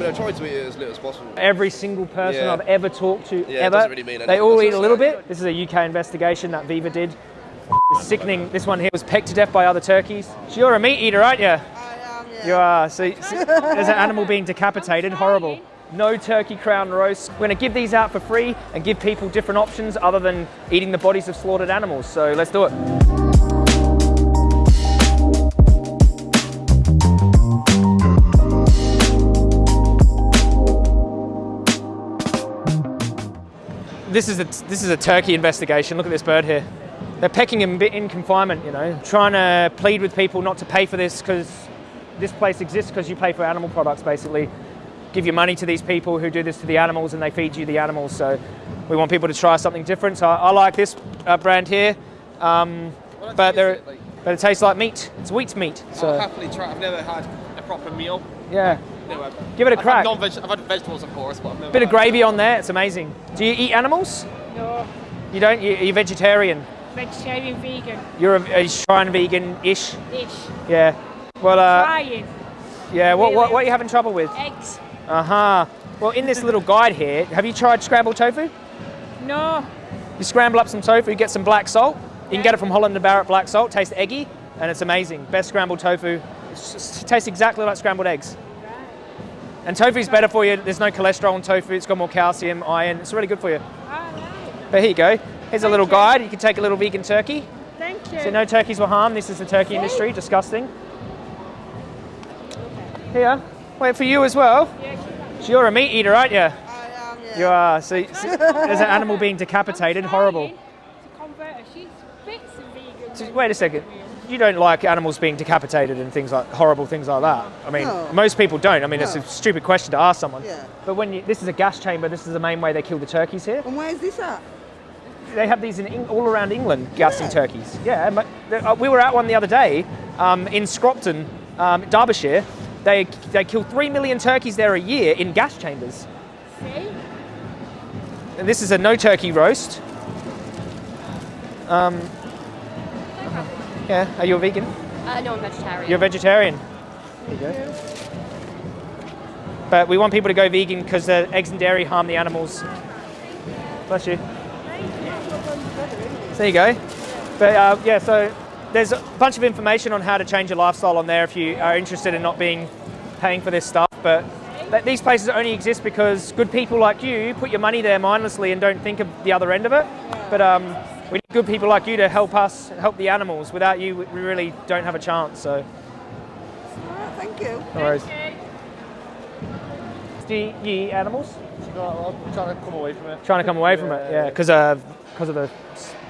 mean, I try to eat it as little as possible. Every single person Yeah. I've ever talked to, Yeah, ever, doesn't really mean they all eat a little bit. This is a UK investigation that Viva did. It's sickening. This one here was pecked to death by other turkeys. So you're a meat eater, aren't you? I am, yeah. You are. So, so there's an animal being decapitated. Horrible. No turkey crown roast. We're going to give these out for free and give people different options other than eating the bodies of slaughtered animals. So let's do it. This is a this is a turkey investigation. Look at this bird here. They're pecking him bit in confinement. You know, trying to plead with people not to pay for this because this place exists because you pay for animal products basically. Give your money to these people who do this to the animals and they feed you the animals. So we want people to try something different. So I, I like this uh, brand here, um, but they're but it tastes like meat. It's wheat meat. I'll So happily try. I've never had a proper meal. yeah, No, I've, give it a I've crack. Had non-veg, I've had vegetables, of course, but I've never Bit of had- gravy on there. It's amazing. Do you eat animals? No, You don't. You, you're vegetarian. vegetarian, vegan, You're a, a shrine vegan-ish. ish. Yeah. Well, uh, Trying yeah. What, what, what are you having trouble with? eggs. Uh huh. Well, in this little guide here, have you tried scrambled tofu? No, You scramble up some tofu, you get some black salt. You can get it from Holland and Barrett black salt. Tastes eggy, and it's amazing. Best scrambled tofu. It tastes exactly like scrambled eggs. And tofu's better for you. There's no cholesterol in tofu. It's got more calcium, iron. It's really good for you. all right. But here you go. Here's a little you. guide. You can take a little vegan turkey. Thank you. So no turkeys were harmed. This is the turkey industry. Disgusting. Here. Wait for you as well. Yeah, So you're a meat eater, aren't you? I am, yeah. You are. So, so there's an animal being decapitated. Horrible. To convert her, she's fits and vegan. So wait a second. You don't like animals being decapitated and things like horrible things like that. I mean, No. most people don't. I mean, it's a stupid question to ask someone. Yeah. But when you, this is a gas chamber, this is the main way they kill the turkeys here. And where's this at? They have these in Eng- all around England, gassing Yeah. turkeys. Yeah, but uh, we were at one the other day um, in Scropton, um, Derbyshire. They they kill three million turkeys there a year in gas chambers. See? And this is a no turkey roast. Um, yeah, are you a vegan? Uh, no, I'm vegetarian. You're a vegetarian. There you go. But we want people to go vegan because the eggs and dairy harm the animals. Bless you. So there you go. But uh, yeah, so there's a bunch of information on how to change your lifestyle on there if you are interested in not being paying for this stuff. But th- these places only exist because good people like you put your money there mindlessly and don't think of the other end of it. But um, we need good people like you to help us help the animals. Without you, we we really don't have a chance. So All right, thank you. no worries. Do you, you eat animals? No, I'm trying to come away from it. Trying to come away from it, yeah, because of because of the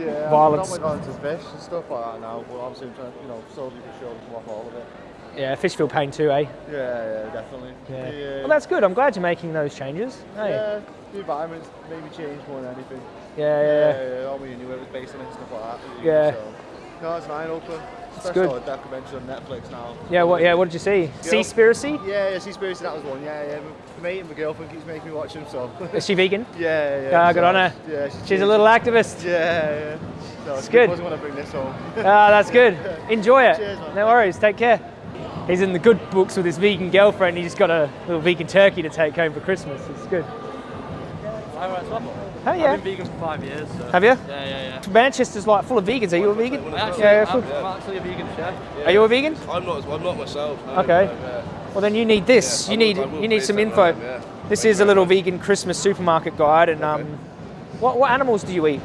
Yeah, Violence. I'm not going to fish and stuff like that now, but obviously I'm trying, you know, slowly but surely come off all of it. yeah fish feel pain too, eh? Yeah, yeah, definitely. Yeah. The, uh, Well, that's good. I'm glad you're making those changes. Hey. yeah, the environment's maybe changed more than anything. Yeah, yeah, yeah. yeah. All we knew it was based on it and stuff like that. Yeah. So, no, it's eye opener. Especially good. all the documentaries on Netflix now. Yeah, what? Yeah, what did you see? Seaspiracy? Yeah, yeah, Seaspiracy, that was one. Yeah, yeah. My mate and my girlfriend keeps making me watch them, so. Is she vegan? yeah, yeah. Ah, good so, on her. Yeah, She's a little activist. Yeah, yeah. So It's I good. wasn't want to bring this home. Ah, that's good. Enjoy it. Cheers, man. No worries. Take care. He's in the good books with his vegan girlfriend. He just got a little vegan turkey to take home for Christmas. It's good. Oh yeah. I've been vegan for five years. So. Have you? Yeah, yeah, yeah. Manchester's like full of vegans. Are you a vegan? I actually, Yeah, I'm, full- I'm actually a vegan chef. Are you a vegan? I'm not. I'm not myself. no, Okay. no, yeah. Well, then you need this. Yeah, you need you need some info. that yeah. This Thank is a little very vegan Christmas supermarket guide, and um, what what animals do you eat?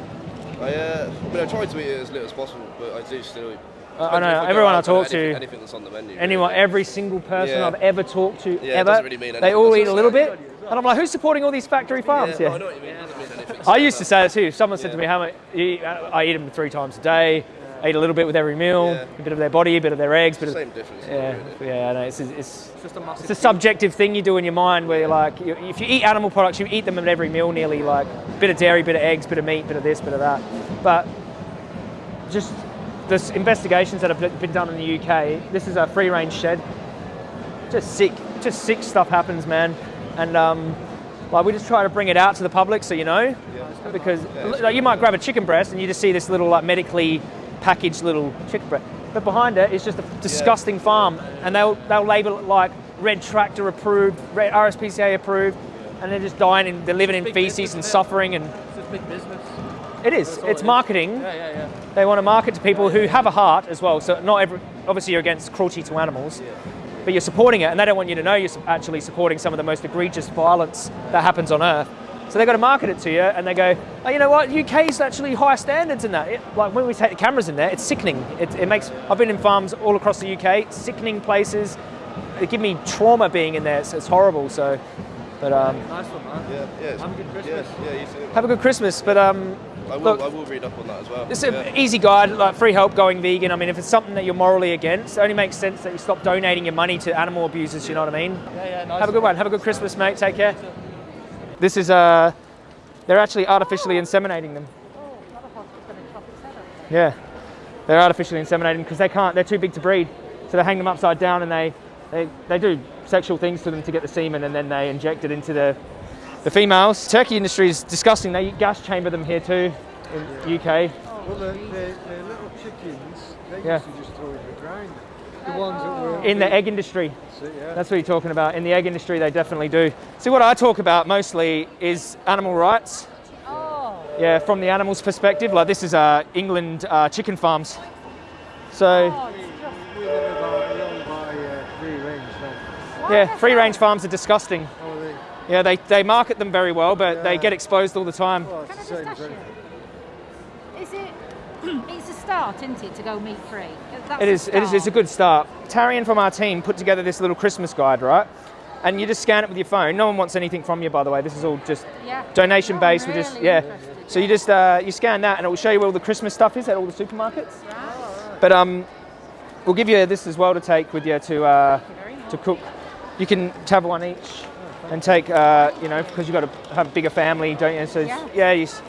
I, uh, I mean, I try to eat it as little as possible, but I do still eat. Uh, I Depends know, everyone I out, talk to- anything, anything that's on the menu. Anyone, really. every single person Yeah. I've ever talked to, Yeah, ever, really mean they all eat a little bit, and I'm like, who's supporting all these factory farms Yeah, here? no, I know what you mean. It mean anything. I used to say that too. Someone said to me, "How much? you eat- I eat them three times a day. I eat a little bit with every meal, Yeah. a bit of their body, a bit of their eggs, bit of Same difference. yeah, really. yeah. I know. It's, it's, It's just a it's a subjective thing you do in your mind where you're like, you, if you eat animal products, you eat them at every meal nearly, like bit of dairy, bit of eggs, bit of meat, bit of this, bit of that. But just the investigations that have been done in the UK, this is a free range shed. Just sick, just sick stuff happens, man. And um, like we just try to bring it out to the public so you know, because like, you might grab a chicken breast and you just see this little like medically packaged little chicken breast, but behind it is just a disgusting farm, and they'll they'll label it like red tractor approved, red RSPCA approved, and they're just dying and they're living in feces and suffering. And It's big business. It is. It's it is. marketing. Yeah, yeah, yeah. They want to market to people who have a heart as well. So not every, obviously you're against cruelty to animals, but you're supporting it, and they don't want you to know you're actually supporting some of the most egregious violence that happens on Earth. So they've got to market it to you, and they go, oh, you know what? UK's actually high standards in that. It, like when we take the cameras in there, it's sickening. It, it makes. I've been in farms all across the UK, sickening places. They give me trauma being in there. It's, it's horrible. So, but um, Nice one, man. Yeah, yeah. Have a good Christmas. Yeah, yeah, you too. have a good Christmas. But um, I will, look- I will read up on that as well. It's an yeah. easy guide, like free help going vegan. I mean, if it's something that you're morally against, it only makes sense that you stop donating your money to animal abusers. You know what I mean? Yeah, yeah, nice Have a good one. Have a good Christmas, mate. Take care. This is uh, they're actually artificially inseminating them. Yeah, they're artificially inseminating because they can't. They're too big to breed, so they hang them upside down and they, they they do sexual things to them to get the semen, and then they inject it into the the females. Turkey industry is disgusting. They gas chamber them here too in UK. Well, the, the, the little chickens, they Yeah. used to just throw in the ground. The ones that were In the egg industry. That's yeah. That's what you're talking about. In the egg industry, they definitely do. See, what I talk about mostly is animal rights. Oh. Yeah, from the animal's perspective. Like this is uh, England uh, chicken farms. So we live about along by uh, free range now. yeah, free range farms are disgusting. Oh, they, Yeah, they, they market them very well, but they get exposed all the time. well, Can I it's just ask you? Is it? it's a start, isn't it, to go meat free? It is, it is it's a good start. Tarian from our team put together this little Christmas guide, right? And you just scan it with your phone. No one wants anything from you, by the way. This is all just Yeah. donation Oh, based. We just yeah. So you just uh, you scan that, and it will show you where all the Christmas stuff is at all the supermarkets. But um, we'll give you this as well to take with you to uh, very much. to cook. You can have one each and take uh, you know because you've got to have a bigger family, don't you? So Yeah. yeah, you, s-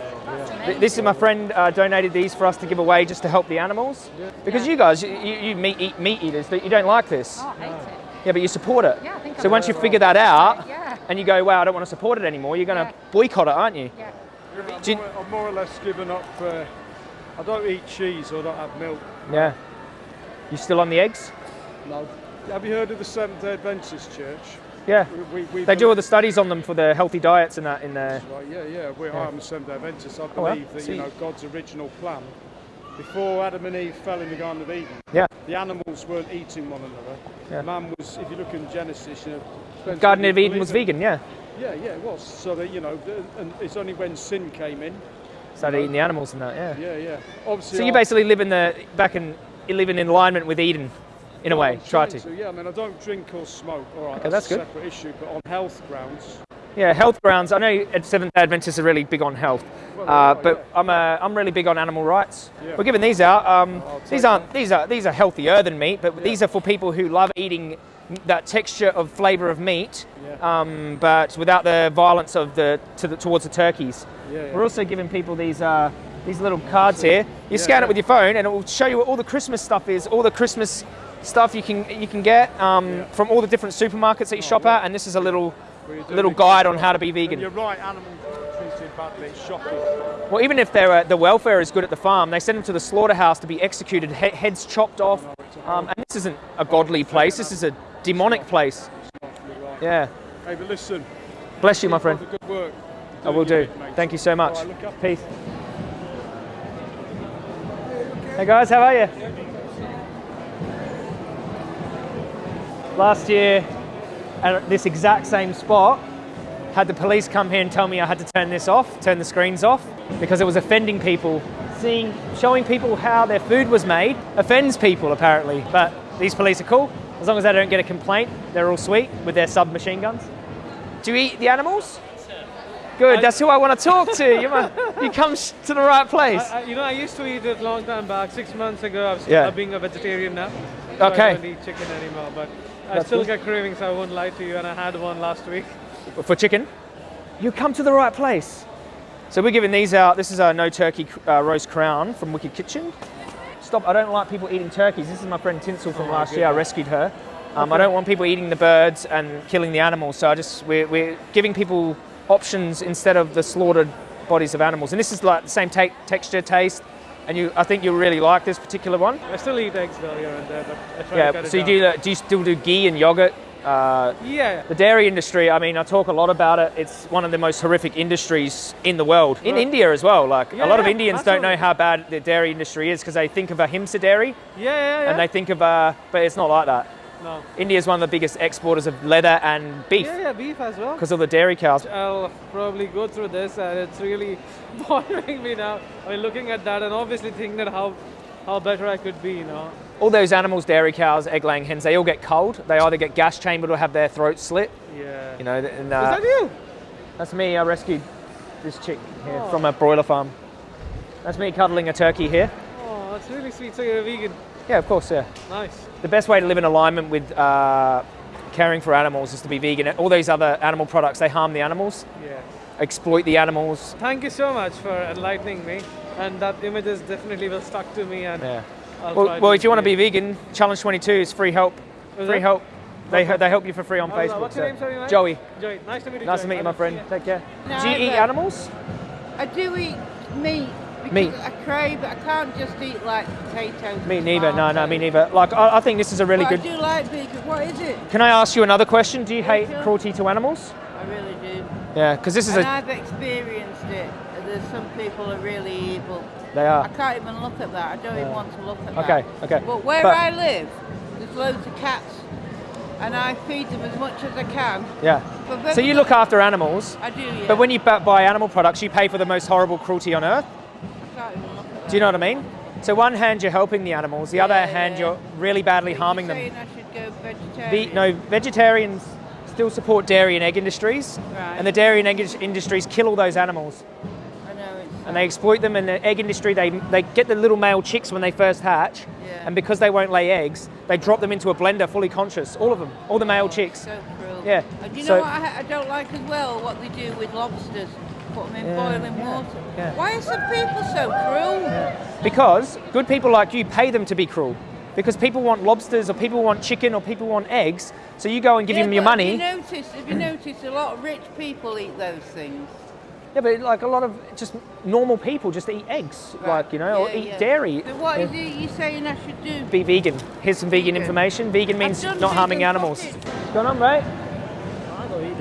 this is my friend uh, donated these for us to give away just to help the animals. Because Yeah. you guys, you, you you meat eat meat eaters, that you don't like this. Oh, I hate it. Yeah, but you support it. Yeah, I think so I'm once you very figure that out, Yeah. and you go, wow, I don't want to support it anymore, you're going to Yeah. boycott it, aren't you? Yeah. Do you- I've more or less given up. Uh, I don't eat cheese or don't have milk. Yeah. You still on the eggs? No. Have you heard of the Seventh Day Adventist Church? Yeah. We, we, They do all the studies on them for the healthy diets and that in there. Right, yeah, yeah. We, Yeah. I'm Seventh Day Adventist. I Oh, well, believe that you know God's original plan, before Adam and Eve fell in the Garden of Eden, Yeah. the animals weren't eating one another. Yeah. Man was, if you look in Genesis, you know, Garden of Eden was it. vegan, yeah. Yeah, yeah, it was. So that you know, and it's only when sin came in. Started eating the animals and that, yeah. Yeah, yeah. Obviously, So you basically live in the back in you live in alignment with Eden, in a way. Try trying to. Yeah, I mean, I don't drink or smoke. All right, Okay, that's, that's a good. separate issue. But on health grounds, Yeah, health grounds. I know at Seventh Day Adventists are really big on health, Well, uh, but I'm uh, I'm really big on animal rights. Yeah. We're giving these out. Um, these aren't these are these are healthier than meat, but these are for people who love eating that texture of flavour of meat, Yeah. um, but without the violence of the, to the towards the turkeys. Yeah, yeah. We're also giving people these uh, these little cards here. You scan yeah. it with your phone, and it will show you what all the Christmas stuff is, all the Christmas stuff you can you can get um, from all the different supermarkets that you shop at. And this is a little little guide on how to be And vegan. you're right, animals treated badly. Shocking. Well, even if they're, uh, the welfare is good at the farm, they send them to the slaughterhouse to be executed, he- heads chopped off. Um, and this isn't a godly place. This is a demonic place. Yeah. Hey, but listen, Bless you, my friend. good work. I will do. Thank you so much. Peace. Hey guys, how are you? Last year, at this exact same spot, had the police come here and tell me I had to turn this off, turn the screens off, because it was offending people. Seeing, showing people how their food was made offends people apparently. But these police are cool. As long as they don't get a complaint, they're all sweet with their submachine guns. Do you eat the animals? Good, that's who I want to talk to. You, you come to the right place. I, I, you know, I used to eat it a long time back. Six months ago, I was Yeah. being a vegetarian now. So Okay. I don't eat chicken anymore, but I still get cravings. I won't lie to you, and I had one last week. for chicken, you come to the right place. So we're giving these out. This is our no turkey uh, roast crown from Wicked Kitchen. Stop! I don't like people eating turkeys. This is my friend Tinsel from last year. I rescued her. Um, I don't want people eating the birds and killing the animals. So I just we're, we're giving people options instead of the slaughtered bodies of animals. And this is like the same texture, taste. And you, I think you'll really like this particular one. I still eat eggs though here and there, but I try to Yeah. it So you down. do? uh, Do you still do ghee and yogurt Uh, Yeah. the dairy industry, I mean, I talk a lot about it. It's one of the most horrific industries in the world. In Right. India as well. Like, Yeah, a lot of yeah, Indians don't know how bad the dairy industry is because they think of ahimsa dairy Yeah, yeah, yeah. and they think of, uh, but it's not like that. No. India is one of the biggest exporters of leather and beef Yeah, yeah, beef as well. because of the dairy cows. I'll probably go through this, and it's really bothering me now. I mean, looking at that, and obviously thinking that how how better I could be, you know. All those animals, dairy cows, egg laying hens, they all get cold. They either get gas chambered or have their throats slit. Yeah. You know, and, Is uh, that you? that's me. I rescued this chick here Oh. from a broiler farm. That's me cuddling a turkey here. Oh, that's really sweet. So you're a vegan. Yeah, of course, yeah. Nice. The best way to live in alignment with uh, caring for animals is to be vegan. All these other animal products, they harm the animals, Yeah. exploit the animals. Thank you so much for enlightening me, and that image is definitely will stuck to me. And Yeah. I'll Well, well if you want to be be vegan, Challenge 22 is free help. Is Free it? help. They, Okay. they help you for free on Oh, Facebook. what's your so- name, sorry, mate? Joey. Joey, nice to meet you. Nice to meet you, my friend. see. Take care. No, Do you eat animals? I do eat meat because Meat. I crave. I can't just eat like potatoes. Me neither. No, no, me neither. Like, I, I think this is a really But good. I do like vegan. What is it? Can I ask you another question? Do you hate cruelty to animals? I really do. Yeah, because this is And a. I've experienced it. There's some people are really evil. They are. I can't even look at that. I don't even want to look at that. Okay, okay. But where But- I live, there's loads of cats, and I feed them as much as I can. Yeah. So you look after animals, I do, yeah. but when you buy animal products, you pay for the most horrible cruelty on earth. Do you know what I mean? So one hand you're helping the animals, the other hand yeah. you're really badly harming them. I should go Ve- vegetarian. no, vegetarians still support dairy and egg industries, Right. and the dairy and egg industries kill all those animals, I know and they exploit them. And the egg industry, they they get the little male chicks when they first hatch, Yeah. and because they won't lay eggs, they drop them into a blender fully conscious, all of them, all the male oh, chicks. So cruel. Yeah, And you so- know what I, I don't like as well? What they do with lobsters. Put them in Yeah, boiling yeah, water. yeah. Why are some people so cruel? Because good people like you pay them to be cruel. Because people want lobsters, or people want chicken, or people want eggs. So you go and give Yeah, them your money. Have you noticed? Have you noticed a lot of rich people eat those things? Yeah, but like a lot of just normal people just eat eggs, Right. like you know, or eat yeah. dairy. So what Yeah. is you saying I should do? Be vegan. Here's some vegan, Vegan. information. Vegan means not harming animals. What's going on, mate?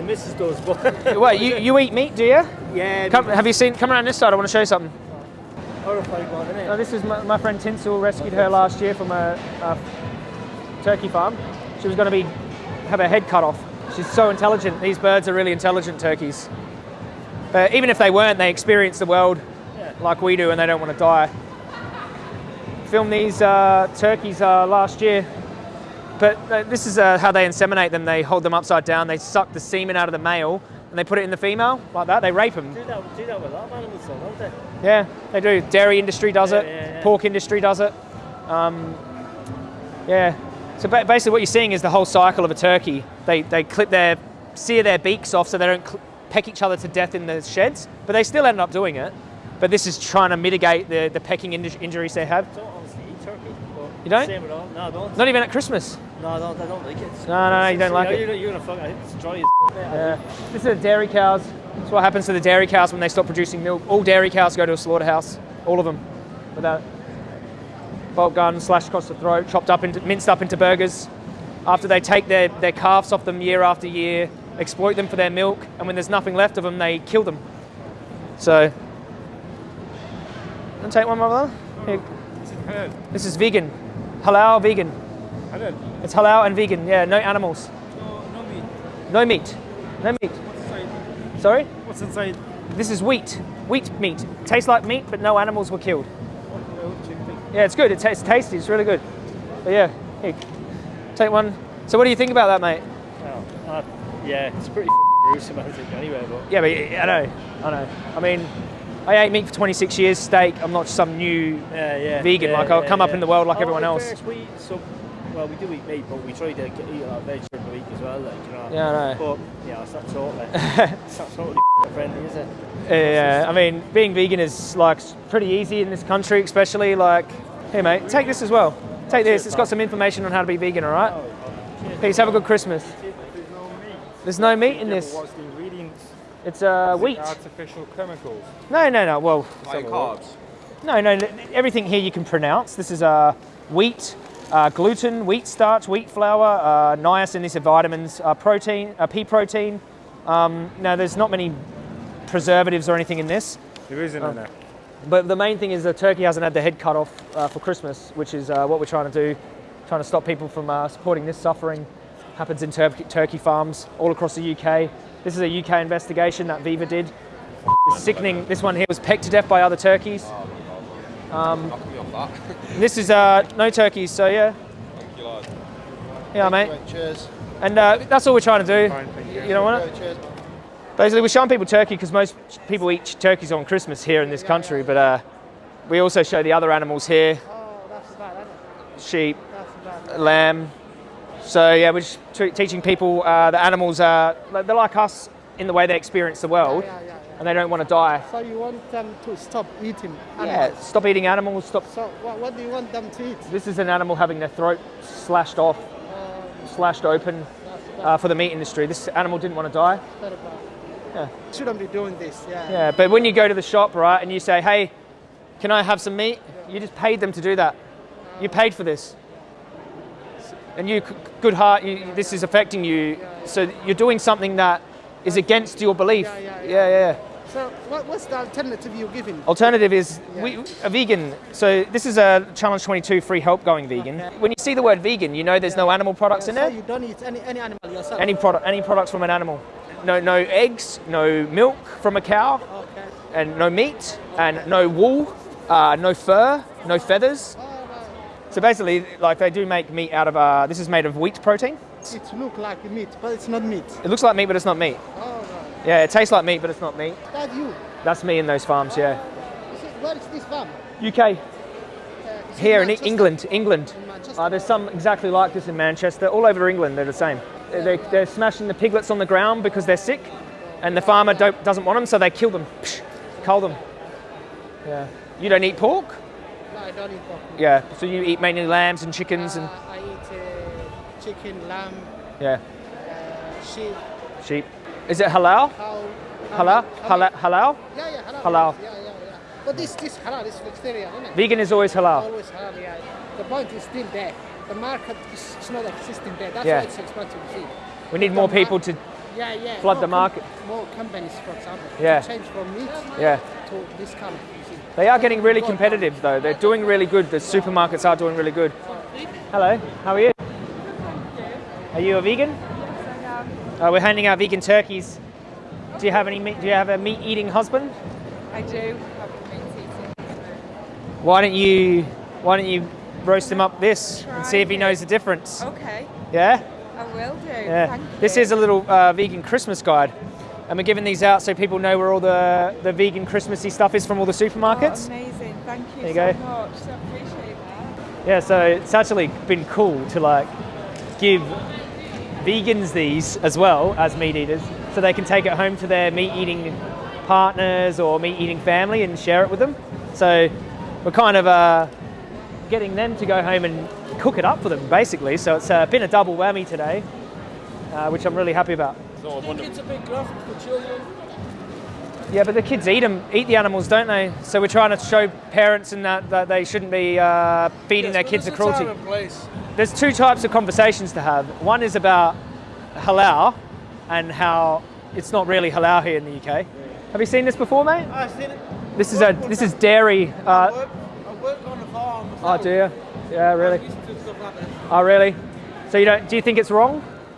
The missus does, but Wait, you, you eat meat, do you? yeah, Come, have you seen? Come around this side. I want to show you something. horrified one, isn't it? this is my, my friend Tinsel. Rescued her last year from a, a turkey farm. She was going to be have her head cut off. She's so intelligent. These birds are really intelligent turkeys. But even if they weren't, they experience the world like we do, and they don't want to die. Filmed these uh, turkeys uh, last year. But uh, this is uh, how they inseminate them. They hold them upside down. They suck the semen out of the male, and they put it in the female like that. They rape them. Do that, do that with a lot of animals, though, don't they? Yeah, they do. Dairy industry does it. Yeah, yeah, yeah. Pork industry does it. Um, yeah. So ba- basically, what you're seeing is the whole cycle of a turkey. They they clip their sear their beaks off so they don't peck each other to death in the sheds, but they still end up doing it. But this is trying to mitigate the, the pecking inj- injuries they have. I don't honestly eat turkey. But You don't? Same with all. No, I don't. Not even at Christmas. No, I don't. I don't like it. No, no, no, you don't like it. You're, you're gonna fuck. It's dry as. Yeah. This is the dairy cows. That's what happens to the dairy cows when they stop producing milk. All dairy cows go to a slaughterhouse. All of them. Without bolt gun slashed across the throat, chopped up into minced up into burgers. After they take their, their calves off them year after year, exploit them for their milk, and when there's nothing left of them, they kill them. So, want to take one, my brother? Oh. Here. This is vegan, halal vegan. It's halal and vegan. Yeah, no animals. No meat. no meat. No meat. Sorry? What's inside? This is wheat. Wheat meat. Tastes like meat, but no animals were killed. Yeah, it's good. It tastes tasty. It's really good. But yeah, here, take one. So what do you think about that, mate? Oh, uh, yeah, it's pretty gruesome, I think, anyway. But Yeah, but I know. I know. I mean, I ate meat for 26 years, steak. I'm not some new. yeah, yeah. Uh, vegan, yeah, like, I'll come up in the world like Oh, everyone else. fairness, we, so, well, we do eat meat, but we try to get, eat a lot of veg during the week as well, like, you know. Yeah, I know. But yeah, it's not totally, it's not totally friendly, is it? Yeah, I mean, being vegan is like pretty easy in this country, especially like. hey mate, take this as well. Take this. It's got some information on how to be vegan. All right. Oh, oh, Peace. Have a good Christmas. There's no meat in this. What's the ingredients? It's uh, wheat. Artificial chemicals. No, no, no. Well, High carbs. no, no. Everything here you can pronounce. This is uh, wheat, uh, gluten, wheat starch, wheat flour, uh, niacin, these are vitamins, uh, protein, uh, pea protein. Um, now, there's not many preservatives or anything in this. There isn't in there. But the main thing is the turkey hasn't had the head cut off uh, for Christmas, which is uh, what we're trying to do, trying to stop people from uh, supporting this suffering. Happens in tur- turkey farms all across the UK. This is a UK investigation that Viva did. It's sickening. This one here was pecked to death by other turkeys. Um, this is uh, no turkeys, so yeah. Yeah, mate. Cheers. And uh, that's all we're trying to do. You. You know what? Cheers. Basically, we're showing people turkey because most people eat turkeys on Christmas here in this country, but uh, we also show the other animals here sheep, lamb. So, yeah, we're just t- teaching people uh, the animals are they're like us in the way they experience the world and they don't want to die. So you want them to stop eating Yeah, stop eating animals, stop. So what, what do you want them to eat? This is an animal having their throat slashed off, slashed open uh, for the meat industry. This animal didn't want to die. Yeah. Shouldn't be doing this. Yeah. Yeah, but when you go to the shop, right, and you say, hey, can I have some meat? You just paid them to do that. You paid for this. And you, good heart, you, this is affecting you. So you're doing something that is against your belief. Yeah, yeah, yeah. yeah. So what, what's the alternative you're giving? Alternative is we, a vegan. So this is a Challenge 22 free help going vegan. When you see the word vegan, you know there's no animal products in so there. you don't eat any, any animal yourself? Any product, any products from an animal. No, no eggs, no milk from a cow, Okay. and no meat, and no wool, uh, no fur, no feathers. Oh, So basically, like they do make meat out of. Uh, this is made of wheat protein. It looks like meat, but it's not meat. It looks like meat, but it's not meat. Oh, right. Yeah, it tastes like meat, but it's not meat. That you. That's me in those farms. Yeah. Where is this farm? UK Uh, here in? England, England. In Uh, there's some exactly like this in Manchester. All over England, they're the same. They're, they're smashing the piglets on the ground because they're sick, and the farmer don't, doesn't want them, so they kill them, Psh, cull them. Yeah. You don't eat pork? I don't eat pork. Yeah. So you eat mainly lambs and chickens and Uh, I eat uh, chicken, lamb, yeah, uh, sheep, sheep. Is it halal? cow. Halal? how Halal? Halal? Yeah, yeah, halal. Halal. Yeah, yeah, yeah. But this, this halal is vegetarian, isn't it? Vegan is always halal. Always halal, yeah. The point is still there. The market is, is not existing there. That's Yeah. why it's expensive. We need The more people to. Yeah, yeah. flood more the market. more companies, for example, Yeah. to change from meat Yeah. to this kind of. You see. They are getting really competitive though. They're doing really good. The supermarkets are doing really good. Hello, how are you? Are you a vegan? Uh, we're handing out vegan turkeys. Do you have any meat? Do you have a meat-eating husband? I do meat eating. Why don't you Why don't you roast him up this and see if he knows the difference? Okay, Yeah. I will do. Yeah. Thank This you. is a little uh, vegan Christmas guide, and we're giving these out so people know where all the the vegan Christmassy stuff is from all the supermarkets. Oh, amazing. Thank you There you so go. much. So appreciate that. Yeah, so it's actually been cool to like give vegans these as well as meat eaters, so they can take it home to their meat eating partners or meat eating family and share it with them. So we're kind of uh, getting them to go home and cook it up for them, basically. So it's uh, been a double whammy today, uh, which I'm really happy about. It's a big graft for children. Yeah, but the kids eat them, eat the animals, don't they? So we're trying to show parents and that, that they shouldn't be uh, feeding their kids the cruelty. place. There's two types of conversations to have. One is about halal and how it's not really halal here in the UK. Have you seen this before, mate? I've seen it. This is a this is dairy. Uh, I work on the farm. oh dear. Yeah, really. Stuff like that. Oh really? So you don't? Do you think it's wrong?